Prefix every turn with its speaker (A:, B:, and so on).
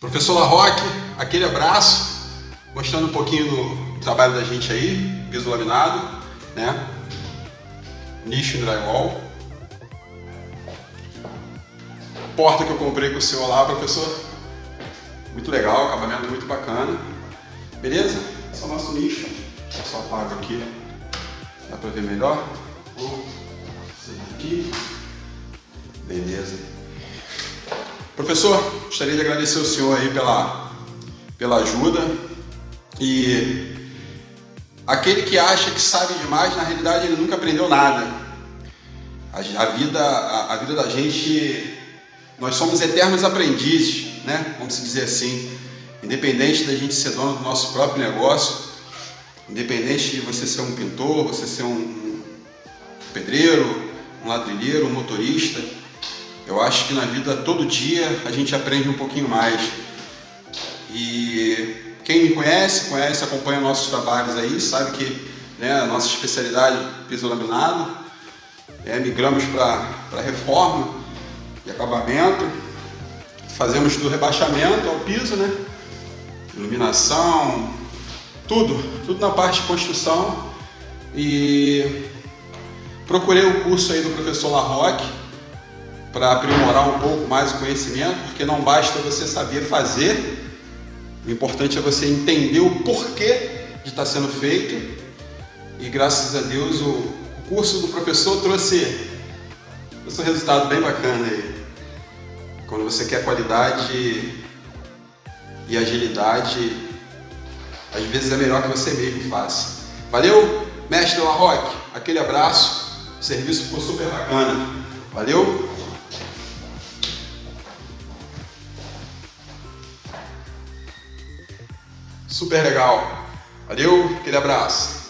A: Professor Larroque, aquele abraço, mostrando um pouquinho do trabalho da gente aí, piso laminado, né? Nicho drywall. Porta que eu comprei com o senhor lá, professor. Muito legal, acabamento muito bacana. Beleza? Esse é o nosso nicho. Eu só apago aqui, dá pra ver melhor. Vou aqui. Beleza. Professor, gostaria de agradecer o senhor aí pela, pela ajuda e aquele que acha que sabe demais, na realidade ele nunca aprendeu nada. A, a vida, a, a, vida da gente, nós somos eternos aprendizes, né? Vamos dizer assim. Independente da gente ser dono do nosso próprio negócio, independente de você ser um pintor, você ser um pedreiro, um ladrilheiro, um motorista, eu acho que na vida, todo dia, a gente aprende um pouquinho mais. E quem me conhece, conhece, acompanha nossos trabalhos aí, sabe que né, a nossa especialidade é piso laminado, é, migramos para reforma e acabamento, fazemos do rebaixamento ao piso, né? Iluminação, tudo, tudo na parte de construção. E procurei o curso aí do professor Larroque, para aprimorar um pouco mais o conhecimento, porque não basta você saber fazer, o importante é você entender o porquê de estar sendo feito. E graças a Deus o curso do professor trouxe, um resultado bem bacana aí. Quando você quer qualidade e agilidade, às vezes é melhor que você mesmo faça. Valeu, mestre Larroque, aquele abraço, o serviço ficou super bacana. Valeu? Super legal. Valeu, aquele abraço.